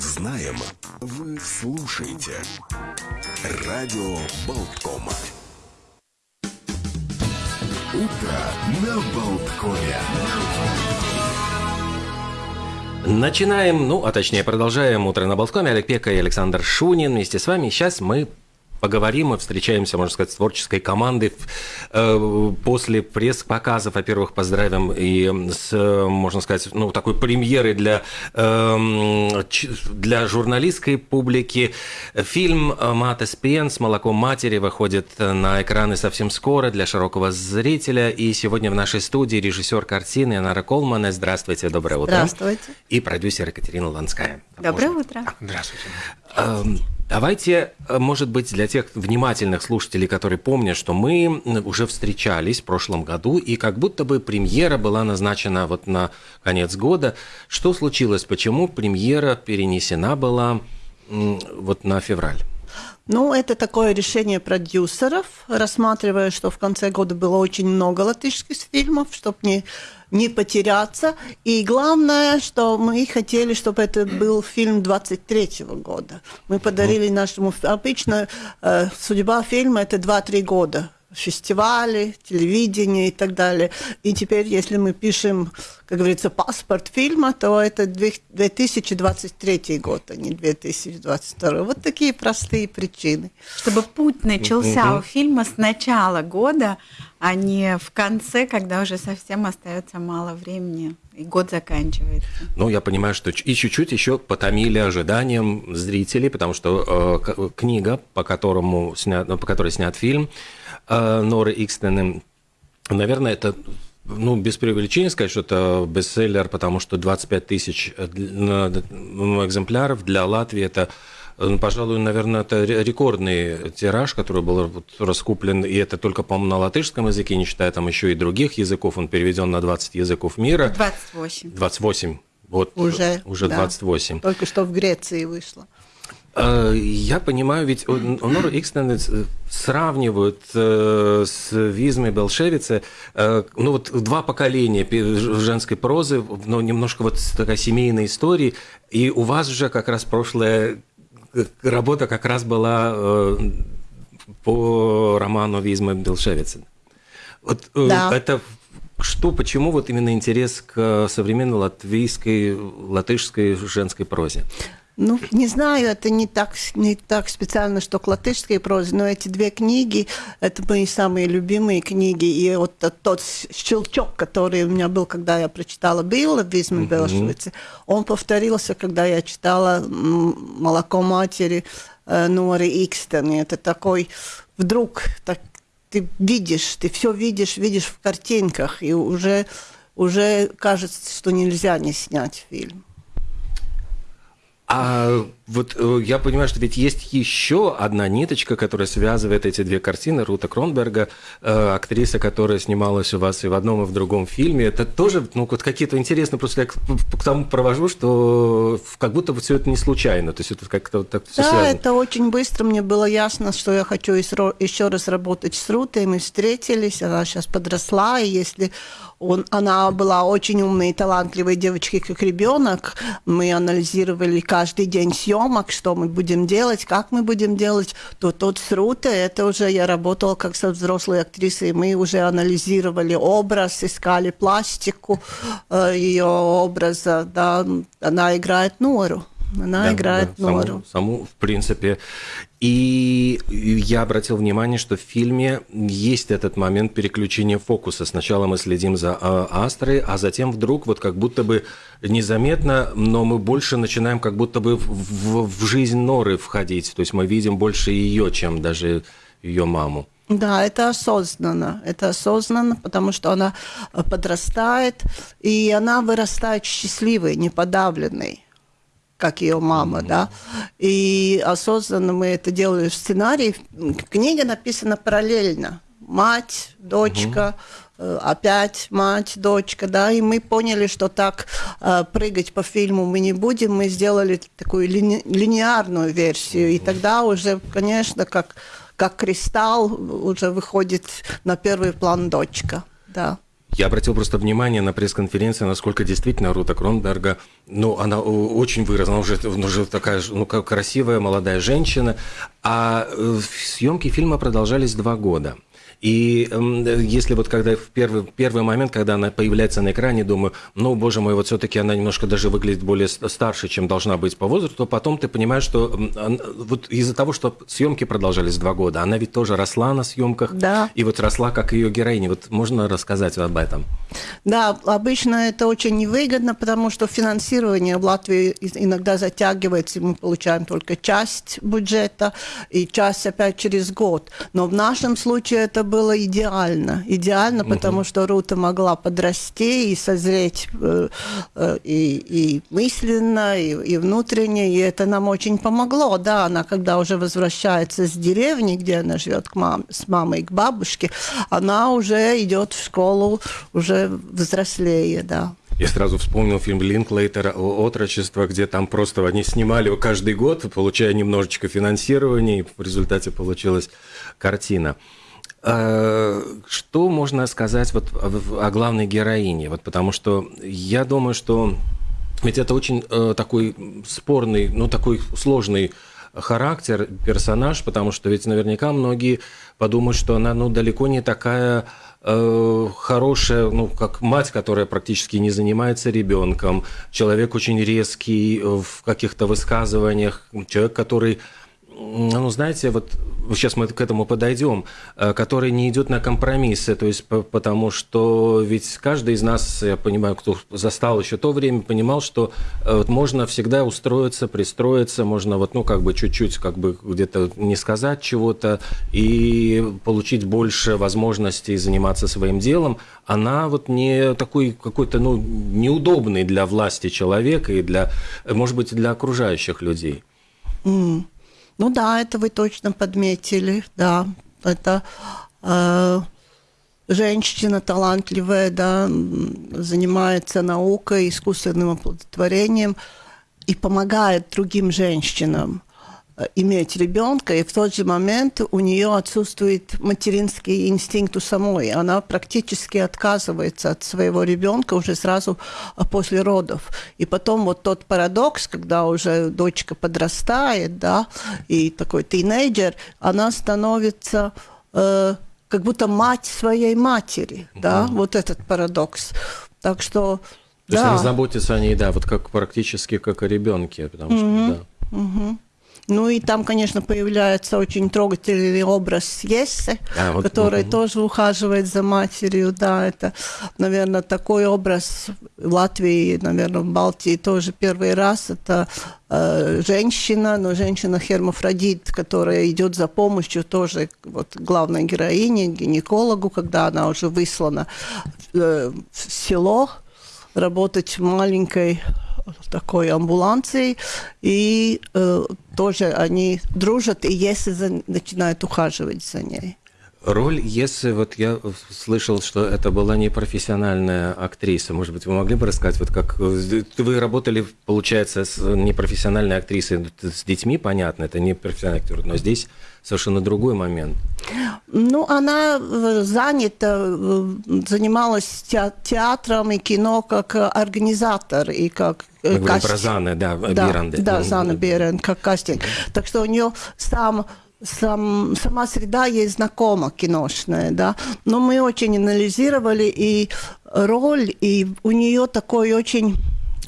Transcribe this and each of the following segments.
знаем, вы слушаете. Радио Болткома. Утро на Болткове. Начинаем, ну, а точнее продолжаем «Утро на Болткоме». Олег Пека и Александр Шунин вместе с вами. Сейчас мы поговорим мы встречаемся, можно сказать, с творческой командой. Э, после пресс-показов, во-первых, поздравим и с, можно сказать, ну, такой премьерой для, эм, для журналистской публики. Фильм «Мата Спен» с молоком матери выходит на экраны совсем скоро для широкого зрителя. И сегодня в нашей студии режиссер картины Анара Колмана. Здравствуйте, доброе утро. Здравствуйте. И продюсер Екатерина Ланская. Доброе утро. Здравствуйте. Эм, давайте, э, может быть, для тех внимательных слушателей, которые помнят, что мы уже встречались в прошлом году, и как будто бы премьера была назначена вот на конец года. Что случилось? Почему премьера перенесена была вот на февраль? Ну, это такое решение продюсеров, рассматривая, что в конце года было очень много латышских фильмов, чтобы не не потеряться. И главное, что мы хотели, чтобы это был фильм 23 -го года. Мы подарили нашему... Обычно э, судьба фильма – это 2-3 года фестивали, телевидение и так далее. И теперь, если мы пишем, как говорится, паспорт фильма, то это 2023 год, а не 2022. Вот такие простые причины. Чтобы путь начался у фильма с начала года, а не в конце, когда уже совсем остается мало времени и год заканчивается. Ну, я понимаю, что и чуть-чуть еще потомили ожиданием зрителей, потому что э, книга, по, которому снят, по которой снят фильм, Норы Икстены, наверное, это ну, без преувеличения сказать, что это бестселлер, потому что 25 тысяч э, ну, экземпляров для Латвии это ну, пожалуй, наверное, это рекордный тираж, который был раскуплен, и это только, по-моему, на латышском языке, не считая там еще и других языков, он переведен на 20 языков мира. 28. 28. Вот, уже, уже да. 28. Только что в Греции вышло. А, я понимаю, ведь Онор Икстен сравнивают э, с Визмой Белшевице, э, ну вот два поколения женской прозы, но немножко вот такая семейной истории, и у вас же как раз прошлое работа как раз была э, по роману Визмы Белшевицы. Вот э, да. это что, почему вот именно интерес к современной латвийской, латышской женской прозе? Ну, не знаю, это не так, не так специально, что к латышской прозе, но эти две книги, это мои самые любимые книги. И вот тот щелчок, который у меня был, когда я прочитала Билла Визман mm-hmm. он повторился, когда я читала «Молоко матери» э, Норы Икстен. И это такой вдруг так, ты видишь, ты все видишь, видишь в картинках, и уже, уже кажется, что нельзя не снять фильм. А вот э, я понимаю, что ведь есть еще одна ниточка, которая связывает эти две картины. Рута Кронберга, э, актриса, которая снималась у вас и в одном, и в другом фильме. Это тоже ну, вот какие-то интересные, просто я к, к тому провожу, что как будто бы все это не случайно. То есть это как-то вот так все Да, связано. это очень быстро. Мне было ясно, что я хочу еще раз работать с Рутой. Мы встретились, она сейчас подросла, и если он, она была очень умной и талантливой девочкой, как ребенок. Мы анализировали каждый день съемок, что мы будем делать, как мы будем делать. То тот с Рутой, это уже я работала как со взрослой актрисой. Мы уже анализировали образ, искали пластику э, ее образа. Да. Она играет Нору. Она да, играет да, Нору. Саму, саму, в принципе. И я обратил внимание, что в фильме есть этот момент переключения фокуса. Сначала мы следим за а, Астрой, а затем вдруг вот как будто бы незаметно, но мы больше начинаем как будто бы в, в, в жизнь Норы входить. То есть мы видим больше ее, чем даже ее маму. Да, это осознанно. Это осознанно, потому что она подрастает, и она вырастает счастливой, неподавленной как ее мама, да. И осознанно мы это делали в сценарии. Книга написана параллельно. Мать, дочка, mm-hmm. опять мать, дочка, да, и мы поняли, что так э, прыгать по фильму мы не будем, мы сделали такую лини- линеарную версию, и тогда уже, конечно, как, как кристалл уже выходит на первый план дочка, да. Я обратил просто внимание на пресс-конференции, насколько действительно Рута Кронберга, ну, она очень выросла, она уже, уже такая, ну, красивая молодая женщина, а э, съемки фильма продолжались два года. И если вот когда в первый, первый момент, когда она появляется на экране, думаю, ну, боже мой, вот все-таки она немножко даже выглядит более старше, чем должна быть по возрасту, то потом ты понимаешь, что вот из-за того, что съемки продолжались два года, она ведь тоже росла на съемках, да. и вот росла как ее героиня. Вот можно рассказать об этом? Да, обычно это очень невыгодно, потому что финансирование в Латвии иногда затягивается, и мы получаем только часть бюджета, и часть опять через год. Но в нашем случае это было идеально. Идеально, угу. потому что Рута могла подрасти и созреть э, э, и, и мысленно, и, и внутренне, и это нам очень помогло. Да, она когда уже возвращается с деревни, где она живет к мам, с мамой, к бабушке, она уже идет в школу уже взрослее, да. Я сразу вспомнил фильм Линклейтера «Отрочество», где там просто они снимали его каждый год, получая немножечко финансирования, и в результате получилась картина. Э, что можно сказать вот о главной героине? Вот потому что я думаю, что ведь это очень э, такой спорный, ну такой сложный характер, персонаж, потому что ведь наверняка многие подумают, что она ну далеко не такая э, хорошая, ну как мать, которая практически не занимается ребенком, человек очень резкий в каких-то высказываниях, человек, который ну, знаете, вот сейчас мы к этому подойдем, э, который не идет на компромиссы, то есть потому что ведь каждый из нас, я понимаю, кто застал еще то время, понимал, что э, вот можно всегда устроиться, пристроиться, можно вот, ну, как бы чуть-чуть, как бы где-то не сказать чего-то и получить больше возможностей заниматься своим делом. Она вот не такой какой-то, ну, неудобный для власти человека и для, может быть, для окружающих людей. Mm. Ну да, это вы точно подметили, да. Это э, женщина талантливая, да, занимается наукой, искусственным оплодотворением и помогает другим женщинам. Э, иметь ребенка, и в тот же момент у нее отсутствует материнский инстинкт у самой. Она практически отказывается от своего ребенка уже сразу э, после родов. И потом вот тот парадокс, когда уже дочка подрастает, да, и такой тинейджер, она становится э, как будто мать своей матери, mm-hmm. да, вот этот парадокс. Так что то да. есть она заботится о ней, да, вот как практически как о ребенке, потому что, mm-hmm. да. Mm-hmm. Ну и там, конечно, появляется очень трогательный образ Ессы, а, вот, который угу. тоже ухаживает за матерью. Да, это, наверное, такой образ в Латвии, наверное, в Балтии тоже первый раз. Это э, женщина, но женщина-хермафродит, которая идет за помощью тоже вот, главной героине, гинекологу, когда она уже выслана э, в село работать в маленькой такой амбуланцией, и э, тоже они дружат, и если за, начинают ухаживать за ней. Роль если вот я слышал, что это была не профессиональная актриса. Может быть, вы могли бы рассказать, вот как вы работали, получается, с непрофессиональной актрисой, с детьми, понятно, это не профессиональный актер, но здесь совершенно другой момент. Ну, она э, занята, э, занималась театром и кино как организатор и как Мы говорим про Заны, да, да Биранды. Да, Зана Бирен, как кастинг. Так что у нее сам сам, сама среда ей знакома киношная, да, но мы очень анализировали и роль, и у нее такой очень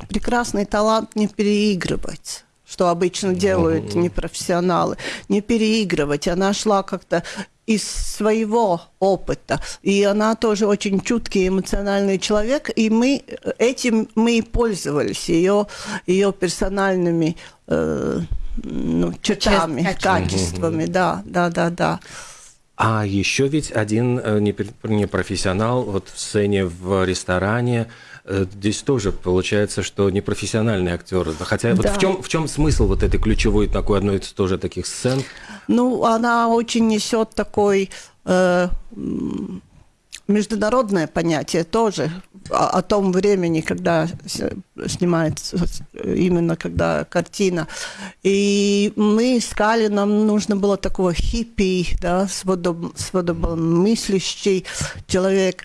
прекрасный талант не переигрывать что обычно делают непрофессионалы, не переигрывать. Она шла как-то из своего опыта. И она тоже очень чуткий, эмоциональный человек. И мы этим мы и пользовались, ее, ее персональными э, ну, чертами, качествами, да, да, да, да. А еще ведь один э, непрофессионал вот в сцене в ресторане, э, здесь тоже получается, что непрофессиональный актер. Хотя да. вот в чем, в чем смысл вот этой ключевой такой одной из тоже таких сцен? Ну, она очень несет такой э, международное понятие тоже о, о том времени, когда снимается именно когда картина. И мы искали, нам нужно было такого хиппи, да, свободомыслящий человек.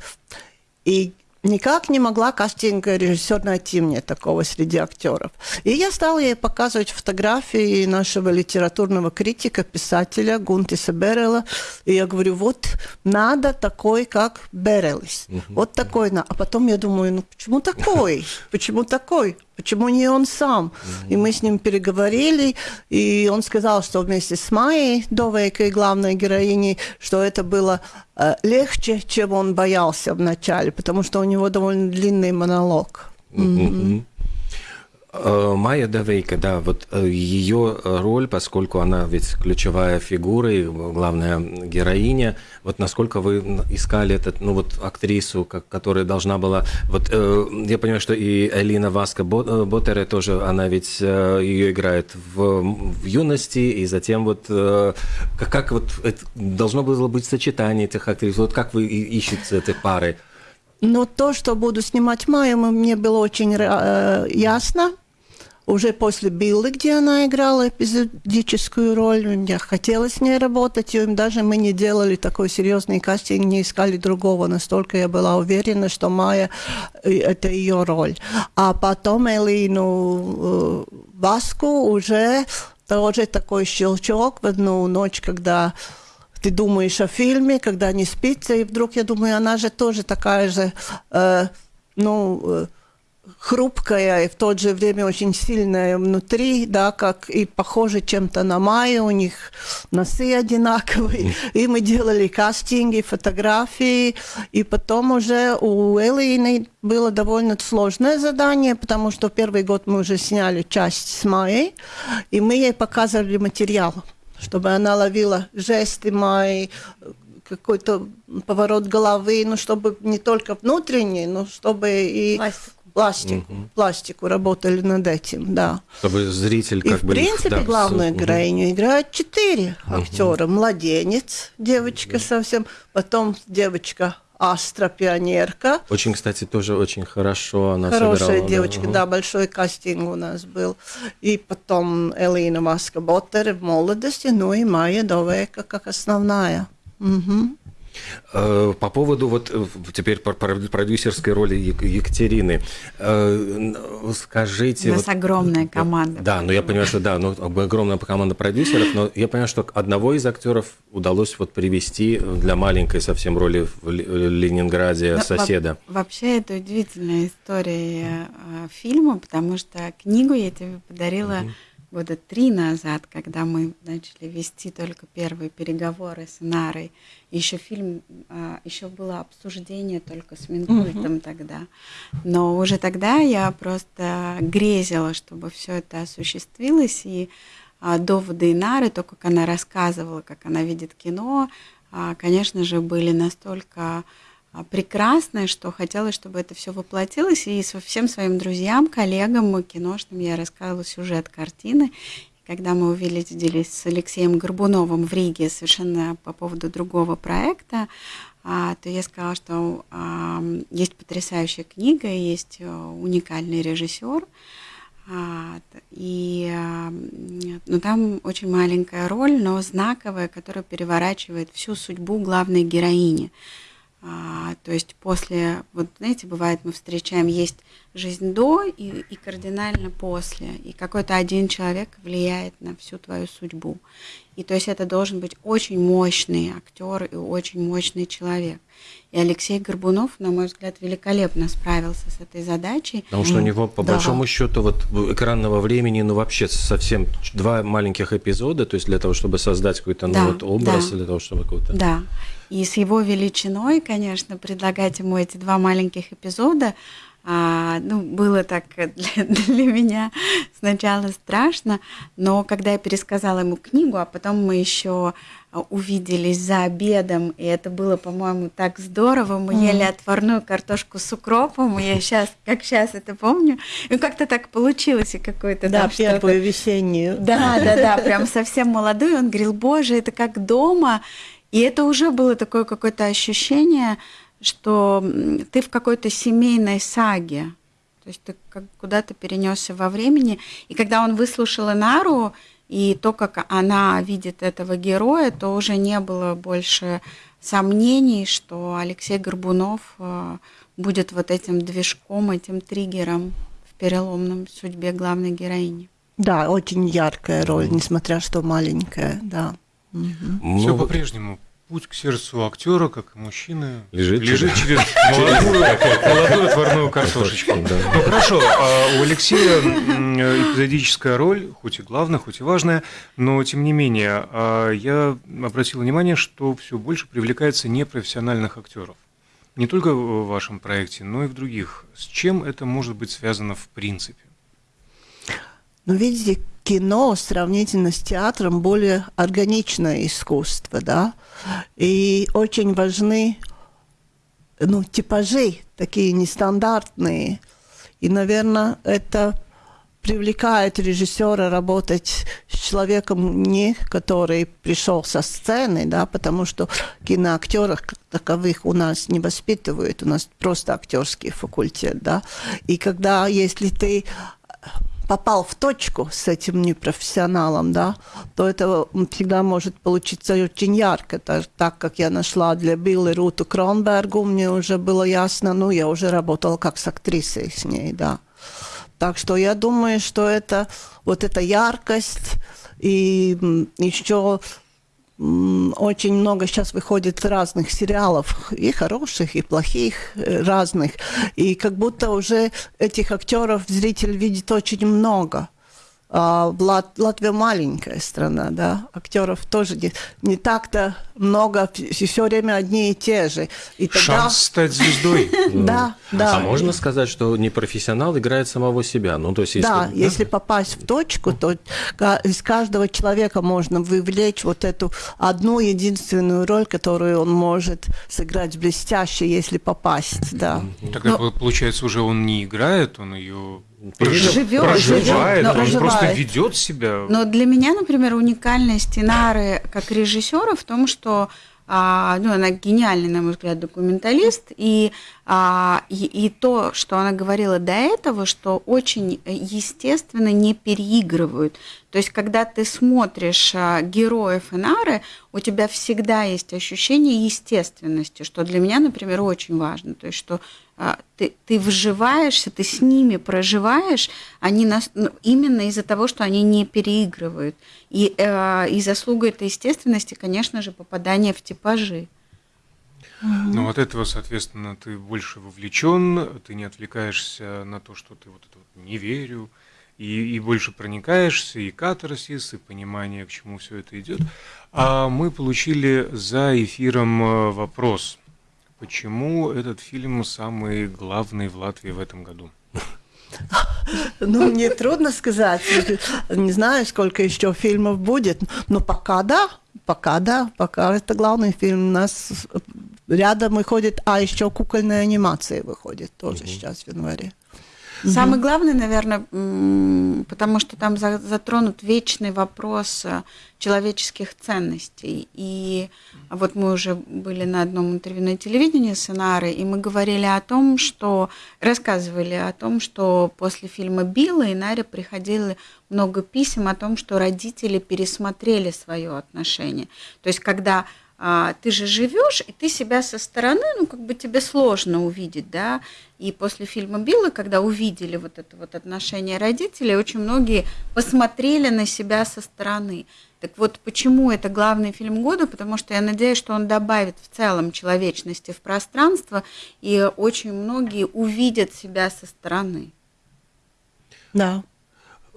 И никак не могла кастинг-режиссер найти мне такого среди актеров. И я стала ей показывать фотографии нашего литературного критика, писателя Гунтиса Берела. И я говорю, вот надо такой, как Берелис. Вот такой. А потом я думаю, ну почему такой? Почему такой? Почему не он сам? И мы с ним переговорили, и он сказал, что вместе с Майей, Довейкой, главной героиней, что это было э, легче, чем он боялся вначале, потому что у него довольно длинный монолог. Mm-hmm. Э, Майя Давейка, да, вот э, ее роль, поскольку она ведь ключевая фигура и главная героиня, вот насколько вы искали этот, ну вот актрису, которая должна была, вот э, я понимаю, что и Элина Васка Боттере тоже, она ведь ее играет в, в юности, и затем вот как, как вот это должно было быть сочетание этих актрис, вот как вы ищете этой пары? Но то, что буду снимать Майю, мне было очень э, ясно. Уже после Биллы, где она играла эпизодическую роль, мне хотелось с ней работать, и даже мы не делали такой серьезный кастинг, не искали другого, настолько я была уверена, что Майя э, – это ее роль. А потом Элину э, Васку уже тоже такой щелчок в одну ночь, когда ты думаешь о фильме, когда не спится, и вдруг я думаю, она же тоже такая же, э, ну, э, хрупкая и в то же время очень сильная внутри, да, как и похоже чем-то на Майю, у них носы одинаковые, и мы делали кастинги, фотографии, и потом уже у Элины было довольно сложное задание, потому что первый год мы уже сняли часть с Майей, и мы ей показывали материал чтобы она ловила жесты мои, какой-то поворот головы, ну, чтобы не только внутренний, но чтобы и пластику, пластику, угу. пластику работали над этим, да. Чтобы зритель как и, бы... в принципе, да, главную все... героиню играют четыре угу. актера. Младенец, девочка угу. совсем, потом девочка Астра пионерка. Очень, кстати, тоже очень хорошо она Хорошая собирала, девочка, да. да, большой кастинг у нас был. И потом Элина Маска Боттер в молодости, ну и Майя Довека как основная. Угу. Э, по поводу вот э, теперь продюсерской роли Екатерины, э, скажите... У нас вот, огромная команда. Да, ну я понимаю, что да, ну огромная команда продюсеров, но я понимаю, что одного из актеров удалось вот привести для маленькой совсем роли в Ленинграде но, соседа. Вообще это удивительная история фильма, потому что книгу я тебе подарила угу года три назад, когда мы начали вести только первые переговоры с Нарой, еще фильм, а, еще было обсуждение только с Минкультом угу. тогда. Но уже тогда я просто грезила, чтобы все это осуществилось, и а, доводы Нары, то, как она рассказывала, как она видит кино, а, конечно же, были настолько прекрасное, что хотелось, чтобы это все воплотилось. И со всем своим друзьям, коллегам киношным я рассказывала сюжет картины. И когда мы увиделись с Алексеем Горбуновым в Риге совершенно по поводу другого проекта, а, то я сказала, что а, есть потрясающая книга, есть э, уникальный режиссер, и ну, там очень маленькая роль, но знаковая, которая переворачивает всю судьбу главной героини. А, то есть после, вот знаете, бывает, мы встречаем, есть жизнь до и, и кардинально после. И какой-то один человек влияет на всю твою судьбу. И то есть это должен быть очень мощный актер и очень мощный человек. И Алексей Горбунов, на мой взгляд, великолепно справился с этой задачей. Потому что у него, по да. большому счету, вот экранного времени, ну вообще совсем два маленьких эпизода, то есть для того, чтобы создать какой-то ну, вот образ, да. для того, чтобы какой-то... Да. И с его величиной, конечно, предлагать ему эти два маленьких эпизода, а, ну, было так для, для меня сначала страшно, но когда я пересказала ему книгу, а потом мы еще увиделись за обедом, и это было, по-моему, так здорово. Мы mm. ели отварную картошку с укропом, и я сейчас, как сейчас это помню, и как-то так получилось, и какой-то... Да, первую весеннюю. Да, да, да, прям совсем молодой. Он говорил, боже, это как дома, и это уже было такое какое-то ощущение, что ты в какой-то семейной саге. То есть ты куда-то перенесся во времени. И когда он выслушал Инару, и то, как она видит этого героя, то уже не было больше сомнений, что Алексей Горбунов э, будет вот этим движком, этим триггером в переломном судьбе главной героини. Да, очень яркая роль, несмотря что маленькая, да. Ну, Все по-прежнему. Путь к сердцу актера, как и мужчины, Лежит лежит через молодую, молодую отварную картошечку. Ну хорошо, а у Алексея эпизодическая роль, хоть и главная, хоть и важная, но тем не менее, а, я обратил внимание, что все больше привлекается непрофессиональных актеров. Не только в вашем проекте, но и в других. С чем это может быть связано в принципе? Но видите, кино сравнительно с театром более органичное искусство, да, и очень важны, ну, типажи такие нестандартные, и, наверное, это привлекает режиссера работать с человеком, не который пришел со сцены, да, потому что киноактеров таковых у нас не воспитывают, у нас просто актерский факультет, да. И когда, если ты попал в точку с этим непрофессионалом, да, то это всегда может получиться очень ярко. Так, так как я нашла для Билли Руту Кронбергу, мне уже было ясно, ну, я уже работала как с актрисой с ней, да. Так что я думаю, что это вот эта яркость и еще очень много сейчас выходит разных сериалов, и хороших, и плохих, э, разных. И как будто уже этих актеров зритель видит очень много. А Лат- Латвия маленькая страна, да, актеров тоже не, не так-то много, все время одни и те же. И тогда, Шанс стать звездой. да, да. А можно сказать, что непрофессионал играет самого себя? Ну, то есть, если, Да, если попасть в точку, то из каждого человека можно вывлечь вот эту одну единственную роль, которую он может сыграть блестяще, если попасть, да. Тогда получается уже он не играет, он ее Живет, проживает, живет, он просто проживает. ведет себя. Но для меня, например, уникальность Инары как режиссера в том, что а, ну, она гениальный, на мой взгляд, документалист, и, а, и, и то, что она говорила до этого, что очень естественно не переигрывают. То есть, когда ты смотришь а, героев Инары, у тебя всегда есть ощущение естественности, что для меня, например, очень важно. То есть, что ты, ты вживаешься, ты с ними проживаешь, они нас, ну, именно из-за того, что они не переигрывают. И, э, и заслуга этой естественности, конечно же, попадание в типажи. Ну, от этого, соответственно, ты больше вовлечен, ты не отвлекаешься на то, что ты вот это вот не верю, и, и больше проникаешься, и катарсис, и понимание, к чему все это идет. А мы получили за эфиром э, вопрос. Почему этот фильм самый главный в Латвии в этом году? Ну, мне трудно сказать. Не знаю, сколько еще фильмов будет. Но пока да, пока да, пока это главный фильм. У нас рядом выходит, а еще кукольная анимация выходит тоже сейчас в январе. Самый главный, наверное, потому что там за- затронут вечный вопрос э, человеческих ценностей. И вот мы уже были на одном интервью на телевидении с Инарой, и мы говорили о том, что рассказывали о том, что после фильма Билла Инаре приходило много писем о том, что родители пересмотрели свое отношение. То есть, когда а, ты же живешь, и ты себя со стороны, ну, как бы тебе сложно увидеть, да, и после фильма Билла, когда увидели вот это вот отношение родителей, очень многие посмотрели на себя со стороны. Так вот, почему это главный фильм года? Потому что я надеюсь, что он добавит в целом человечности в пространство, и очень многие увидят себя со стороны. Да.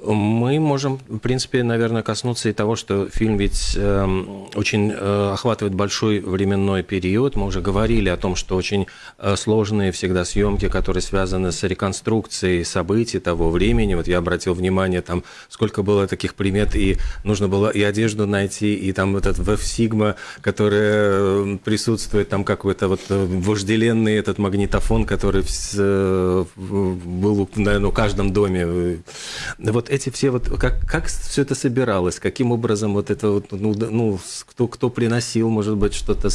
Мы можем, в принципе, наверное, коснуться и того, что фильм ведь эм, очень э, охватывает большой временной период. Мы уже говорили о том, что очень э, сложные всегда съемки, которые связаны с реконструкцией событий того времени. Вот я обратил внимание, там сколько было таких примет, и нужно было и одежду найти, и там этот веб-сигма, который э, присутствует, там какой-то вот э, вожделенный этот магнитофон, который в- э, был, наверное, в каждом доме. Вот эти все вот, как, как все это собиралось, каким образом вот это вот, ну, ну, кто, кто приносил, может быть, что-то,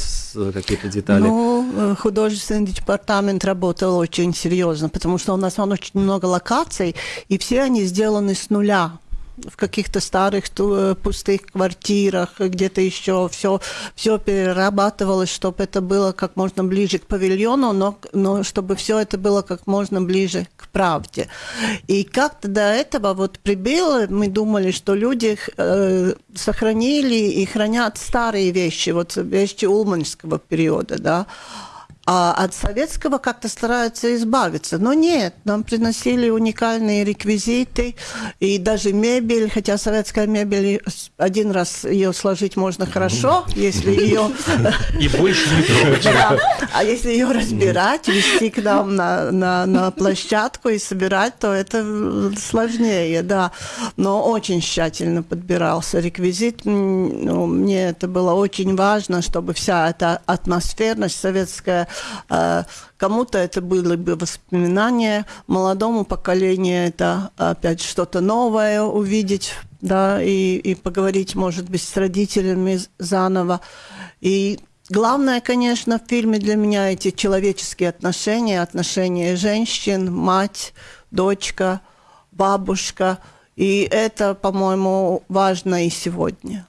какие-то детали? Ну, э, художественный департамент работал очень серьезно, потому что у нас вон очень много локаций, и все они сделаны с нуля. В каких-то старых ту- пустых квартирах, где-то еще все, все перерабатывалось, чтобы это было как можно ближе к павильону, но, но чтобы все это было как можно ближе к правде. И как-то до этого вот прибыло, мы думали, что люди э, сохранили и хранят старые вещи, вот вещи улманского периода, да, а от советского как-то стараются избавиться. Но нет, нам приносили уникальные реквизиты и даже мебель, хотя советская мебель, один раз ее сложить можно хорошо, если ее... И больше не трогать. А если ее разбирать, вести к нам на, на, на площадку и собирать, то это сложнее, да. Но очень тщательно подбирался реквизит. Ну, мне это было очень важно, чтобы вся эта атмосферность советская Кому-то это были бы воспоминания, молодому поколению это опять что-то новое увидеть, да, и, и поговорить, может быть, с родителями заново. И Главное, конечно, в фильме для меня эти человеческие отношения, отношения женщин, мать, дочка, бабушка. И это, по-моему, важно и сегодня.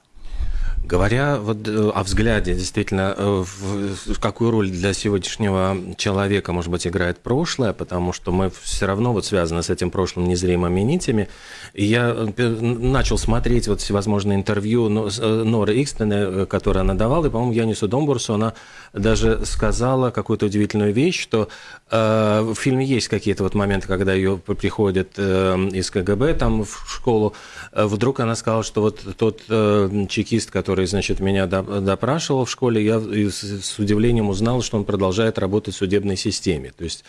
Говоря вот э, о взгляде, действительно, э, в, какую роль для сегодняшнего человека, может быть, играет прошлое, потому что мы все равно вот связаны с этим прошлым незримыми нитями. И я э, начал смотреть вот всевозможные интервью Норы Икстены, которые она давала, и, по-моему, Янису Домбурсу она даже сказала какую-то удивительную вещь, что э, в фильме есть какие-то вот моменты, когда ее приходят э, из КГБ там в школу, вдруг она сказала, что вот тот э, чекист, который который, значит, меня допрашивал в школе, я с удивлением узнал, что он продолжает работать в судебной системе. То есть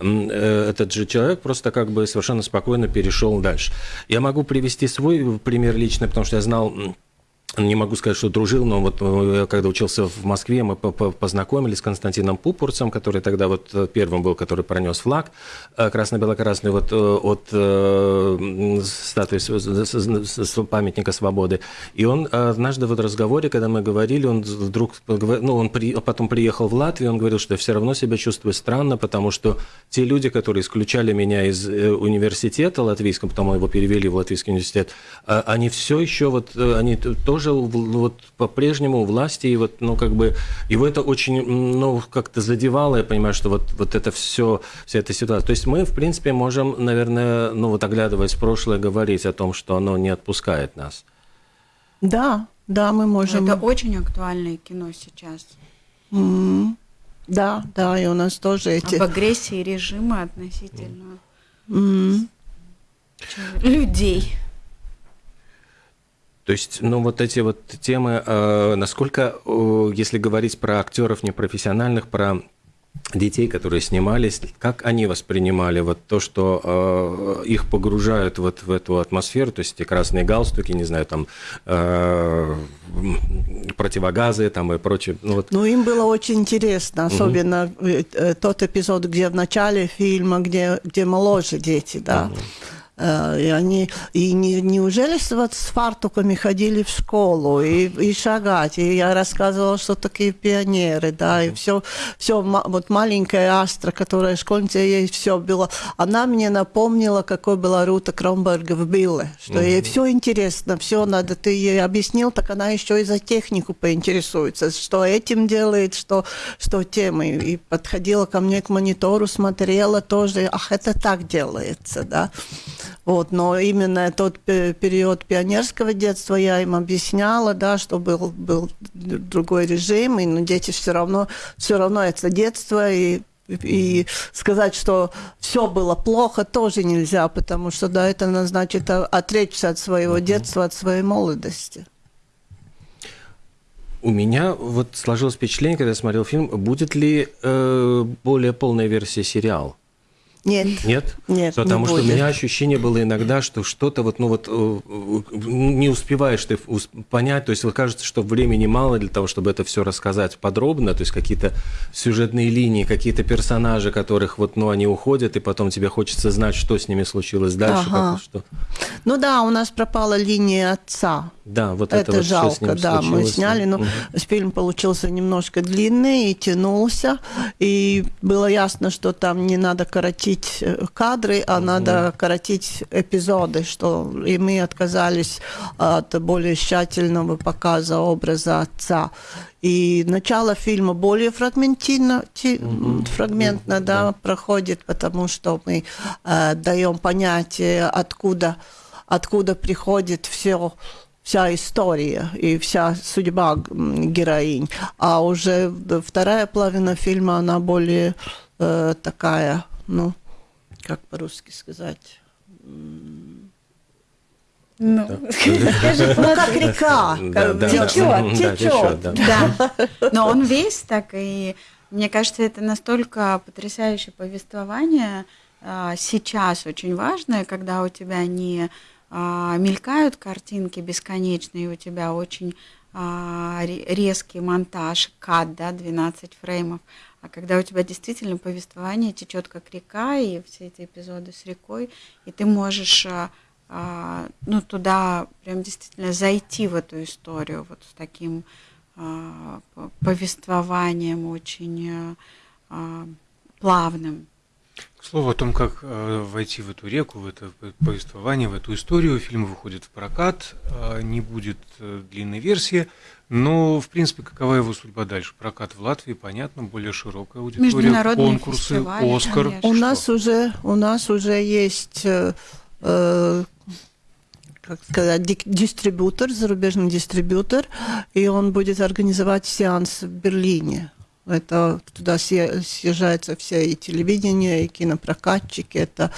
э, этот же человек просто как бы совершенно спокойно перешел дальше. Я могу привести свой пример лично, потому что я знал не могу сказать, что дружил, но вот э, когда учился в Москве, мы познакомились с Константином Пупурцем, который тогда вот э, первым был, который пронес флаг э, красно-бело-красный вот от статуи памятника свободы. И он однажды в разговоре, когда мы говорили, он вдруг, ну, он при, потом приехал в Латвию, он говорил, что я все равно себя чувствую странно, потому что те люди, которые исключали меня из университета латвийского, потом его перевели в Латвийский университет, они все еще вот, они тоже жил вот по-прежнему власти, и вот, ну, как бы, его это очень, ну, как-то задевало, я понимаю, что вот, вот это все, вся эта ситуация. То есть мы, в принципе, можем, наверное, ну, вот оглядываясь в прошлое, говорить о том, что оно не отпускает нас. Да, да, мы можем. Это очень актуальное кино сейчас. Mm-hmm. Да, да, и у нас тоже эти... Об агрессии режима относительно mm-hmm. людей. То есть, ну, вот эти вот темы, э, насколько, э, если говорить про актеров непрофессиональных, про детей, которые снимались, как они воспринимали вот то, что э, их погружают вот в эту атмосферу, то есть эти красные галстуки, не знаю, там э, противогазы там и прочее. Ну, вот. ну им было очень интересно, особенно угу. тот эпизод, где в начале фильма, где, где моложе дети, да. Угу и они и не, неужели вот с фартуками ходили в школу и, и шагать? И я рассказывала, что такие пионеры, да, и все, все вот маленькая Астра, которая школьница, ей все было. Она мне напомнила, какой была Рута Кромберга в Билле, что угу. ей все интересно, все надо, ты ей объяснил, так она еще и за технику поинтересуется, что этим делает, что, что тем. И, и подходила ко мне к монитору, смотрела тоже, ах, это так делается, да. Вот, но именно тот период пионерского детства я им объясняла, да, что был, был другой режим, и но ну, дети все равно, все равно это детство, и и сказать, что все было плохо, тоже нельзя, потому что да, это значит отречься от своего детства, от своей молодости. У меня вот сложилось впечатление, когда я смотрел фильм, будет ли э, более полная версия сериала? Нет. Нет? Нет. Потому не что будет. у меня ощущение было иногда, что что-то вот, ну вот э, не успеваешь ты понять, то есть вот кажется, что времени мало для того, чтобы это все рассказать подробно, то есть какие-то сюжетные линии, какие-то персонажи, которых вот, ну, они уходят, и потом тебе хочется знать, что с ними случилось дальше. Ага. Как, что... Ну да, у нас пропала линия отца. Да, вот это, это вот, жалко, да, мы случилось. сняли, но Мгм. фильм получился немножко длинный и тянулся, и было ясно, что там не надо коротить э, кадры, а надо коротить эпизоды, что и мы отказались от более тщательного показа образа отца. И начало фильма более фрагментирно, ти- фрагментно да, проходит, потому что мы э, даем понятие, откуда, откуда приходит все вся история и вся судьба героинь. А уже вторая половина фильма, она более э, такая, ну, как по-русски сказать, Ну, скажи, ну, как река, течет, течет. течет, да. Да, но он весь так, и мне кажется, это настолько потрясающее повествование а, сейчас очень важное, когда у тебя не мелькают картинки бесконечные, у тебя очень а, ре- резкий монтаж, кат, да, 12 фреймов, а когда у тебя действительно повествование течет как река, и все эти эпизоды с рекой, и ты можешь а, а, ну, туда прям действительно зайти в эту историю вот с таким а, повествованием очень а, а, плавным. К слову о том, как э, войти в эту реку, в это повествование, в эту историю, фильм выходит в прокат, э, не будет э, длинной версии, но, в принципе, какова его судьба дальше? Прокат в Латвии, понятно, более широкая аудитория, Международные конкурсы, Оскар. конечно. У нас уже у нас уже есть э, э, как сказать, дик- дистрибьютор, зарубежный дистрибьютор, и он будет организовать сеанс в Берлине. Это туда съезжаются все и телевидение, и кинопрокатчики. Это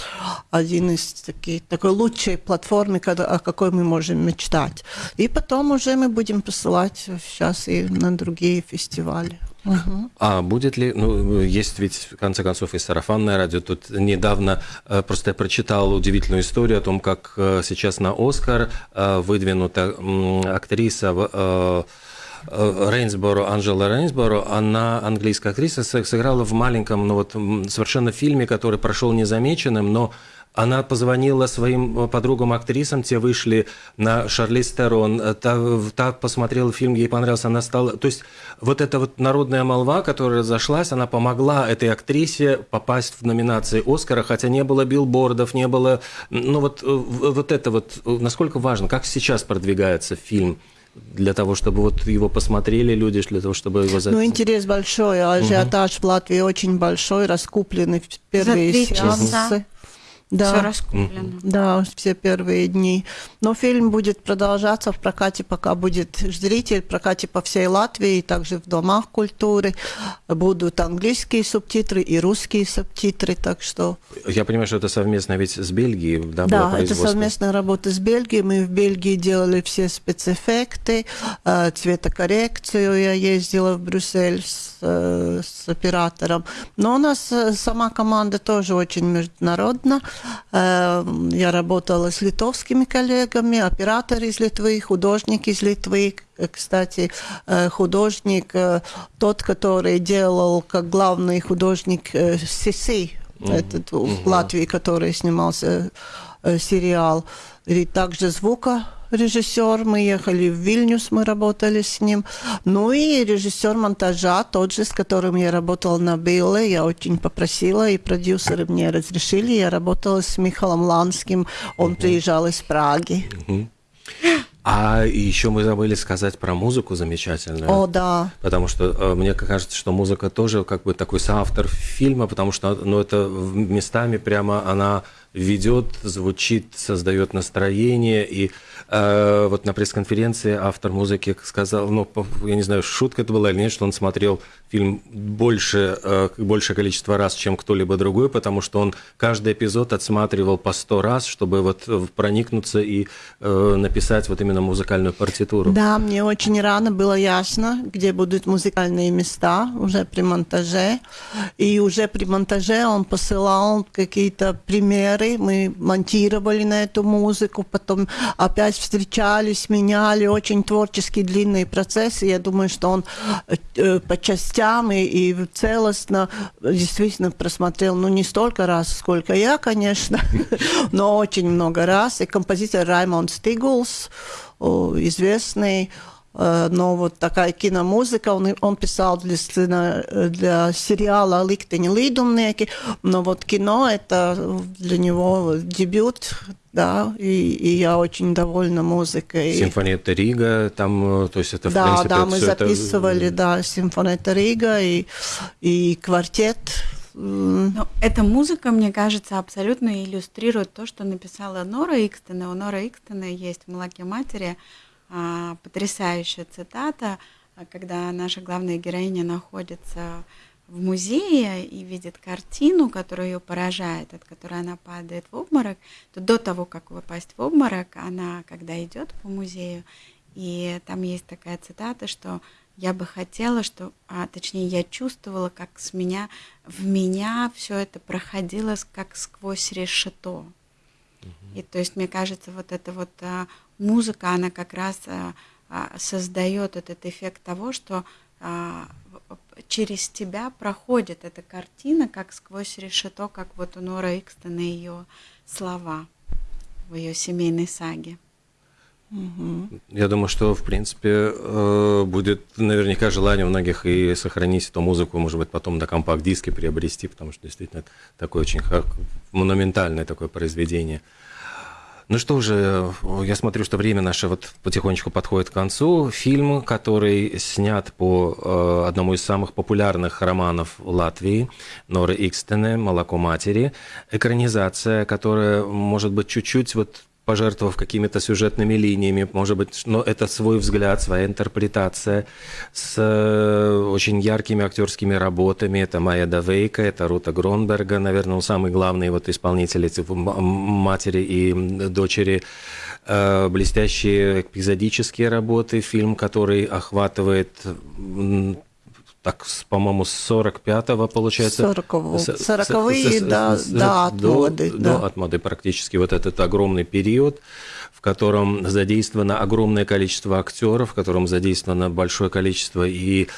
один из таких, такой лучшей платформы, когда- о какой мы можем мечтать. И потом уже мы будем посылать сейчас и на другие фестивали. Мгм. А будет ли, ну, есть ведь, в конце концов, и сарафанное радио. Тут недавно э, просто я прочитал удивительную историю о том, как э, сейчас на «Оскар» э, выдвинута актриса Рейнсборо, Анжела Рейнсборо, она английская актриса, сыграла в маленьком, ну вот совершенно фильме, который прошел незамеченным, но она позвонила своим э, подругам-актрисам, те вышли на Шарлиз Терон, э, та, та посмотрела фильм, ей понравился, она стала... То есть вот эта вот народная молва, которая разошлась, она помогла этой актрисе попасть в номинации Оскара, хотя не было билбордов, не было... Ну вот, э, вот это вот, насколько важно, как сейчас продвигается фильм для того, чтобы вот его посмотрели люди, для того, чтобы его... за- Ну, интерес большой, а ажиотаж в Латвии очень большой, раскуплены в- первые три сеансы. часа. Все Да, раскуплено. да, все первые дни. Но фильм будет продолжаться в прокате, пока будет зритель, в прокате по всей Латвии, и также в домах культуры. Будут английские субтитры и русские субтитры, так что... Я понимаю, что это совместно ведь с Бельгией, да, Да, это совместная работа с Бельгией. Мы в Бельгии делали все спецэффекты, э, цветокоррекцию. Я ездила в Брюссель с, э, с оператором. Но у нас э, сама команда тоже очень международна. Э, Я работала с литовскими коллегами, оператор из Литвы, художник из Литвы. Э, Кстати, э, художник, э, тот, который делал как главный художник Сиси, этот в Латвии, который снимался сериал. И также звукорежиссер. Мы ехали в Вильнюс, мы работали с ним. Ну и режиссер монтажа, тот же, с которым я работала на Билле. Я очень попросила, и продюсеры мне разрешили. Я работала с Михаилом Ланским. Он приезжал из Праги. А еще мы забыли сказать про музыку замечательную. О, да. Потому что э, мне кажется, что музыка тоже как бы такой соавтор фильма, потому что ну, это местами прямо она ведет, звучит, создает настроение. И э, вот на пресс-конференции автор музыки сказал, ну, я не знаю, шутка это была или нет, что он смотрел фильм больше, э, большее количество раз, чем кто-либо другой, потому что он каждый эпизод отсматривал по сто раз, чтобы вот проникнуться и э, написать вот именно музыкальную партитуру. Да, мне очень рано было ясно, где будут музыкальные места уже при монтаже. И уже при монтаже он посылал какие-то примеры премьеры, мы монтировали на эту музыку, потом опять встречались, меняли, очень творческий длинный процесс, и я думаю, что он э, по частям и, и целостно действительно просмотрел, ну, не столько раз, сколько я, конечно, но очень много раз, и композитор Раймонд Стигулс, известный, Э, но вот такая киномузыка, он, он писал для, сцена, для сериала «Ликтени лидумнеки», но вот кино – это для него дебют, да, и, и я очень довольна музыкой. Симфония Рига, там, то есть это, в да, принципе, Да, мы записывали, это... да, Симфония Рига и, и квартет. Но эта музыка, мне кажется, абсолютно иллюстрирует то, что написала Нора Икстена. У Нора Икстена есть в «Молоке матери» потрясающая цитата, а, когда наша главная героиня находится в музее и видит картину, которая ее поражает, от которой она падает в обморок, то до того, как выпасть в обморок, она, когда идет по музею, и там есть такая цитата, что я бы хотела, что, а, точнее, я чувствовала, как с меня, в меня все это проходило как сквозь решето. И то есть, мне кажется, вот эта вот а, музыка, она как раз а, а, создает этот эффект того, что а, через тебя проходит эта картина, как сквозь решето, как вот у Нора Икстона ее слова в ее семейной саге. Я думаю, что, в принципе, э, будет наверняка желание у многих и сохранить эту музыку, может быть, потом на компакт-диске приобрести, потому что действительно это такое очень монументальное такое произведение. Ну что же, я смотрю, что время наше вот потихонечку подходит к концу. Фильм, который снят по э, одному из самых популярных романов Латвии, Норы Икстене «Молоко матери». Экранизация, которая, может быть, чуть-чуть вот пожертвовав какими-то сюжетными линиями, может быть, но это свой взгляд, своя интерпретация с э, очень яркими актерскими работами. Это Майя Давейка, это Рута Гронберга, наверное, самый главный вот исполнитель типа матери и дочери э, блестящие эпизодические работы, фильм, который охватывает так, по-моему, с 45-го, получается. 40-го. 40-е, да, да, от моды. Да, от моды практически вот этот огромный период котором задействовано огромное количество актеров, в котором задействовано большое количество и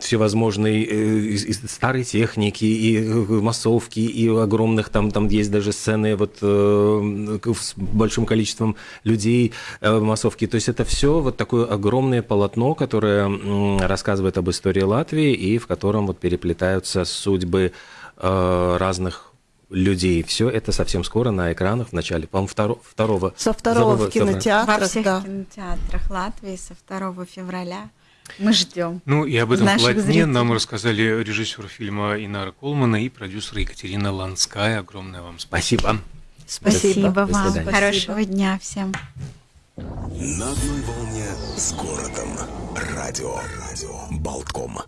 всевозможной э, и старой техники, и э, массовки, и огромных там, там есть даже сцены вот э, с большим количеством людей массовки. То есть это все вот такое огромное полотно, которое рассказывает об истории Латвии и в котором вот переплетаются судьбы разных людей. Все это совсем скоро на экранах в начале, по-моему, второ, второго. Со второго в кинотеатрах. Во всех да. кинотеатрах Латвии со 2 февраля. Мы ждем. Ну и об этом полотне зрителей. нам рассказали режиссер фильма Инара Колмана и продюсер Екатерина Ланская. Огромное вам спасибо. Спасибо, спасибо вам. Хорошего дня всем. На одной волне с городом. Радио. Радио. Болтком.